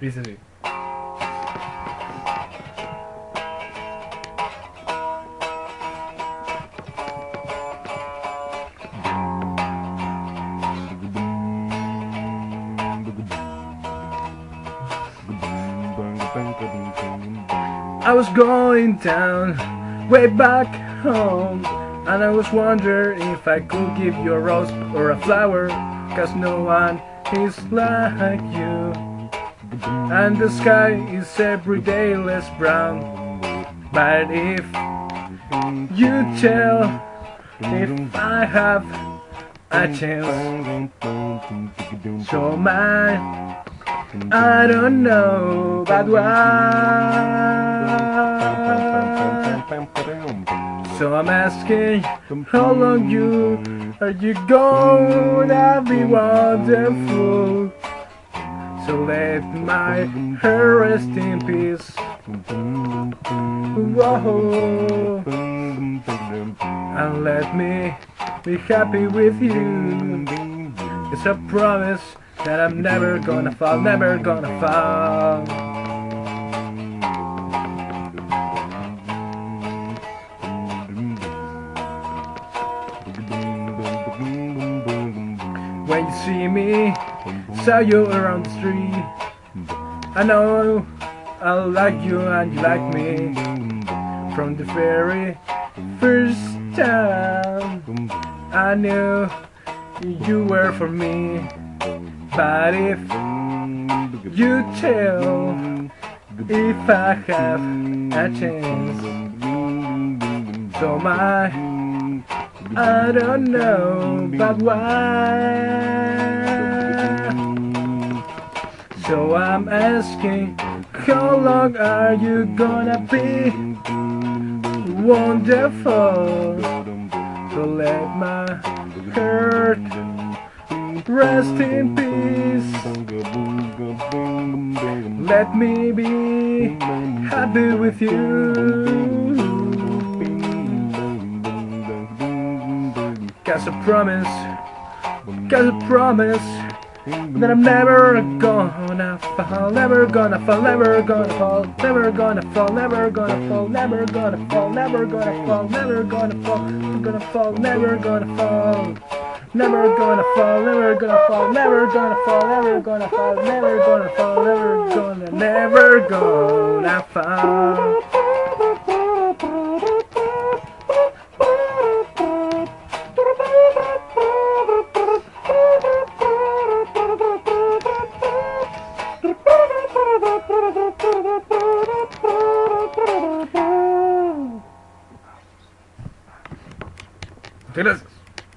Así. I was going down, way back home And I was wondering if I could give you a rose or a flower Cause no one is like you And the sky is every day less brown. But if you tell if I have a chance So my I don't know but why? So I'm asking how long you are you gonna be wonderful Let my hair rest in peace Whoa. And let me be happy with you It's a promise that I'm never gonna fall, never gonna fall. When you see me, saw you around the street. I know I like you and you like me. From the very first time, I knew you were for me. But if you tell if I have a chance, so my I don't know, but why? So I'm asking, how long are you gonna be wonderful? So let my hurt rest in peace. Let me be happy with you. Cause I promise, cause I promise that I'm never gonna fall, never gonna fall, never gonna fall, never gonna fall, never gonna fall, never gonna fall, never gonna fall, never gonna fall, gonna fall, never gonna fall. Never gonna fall, never gonna fall, never gonna fall, never gonna fall, never gonna fall, never gonna, never gonna fall. Take this.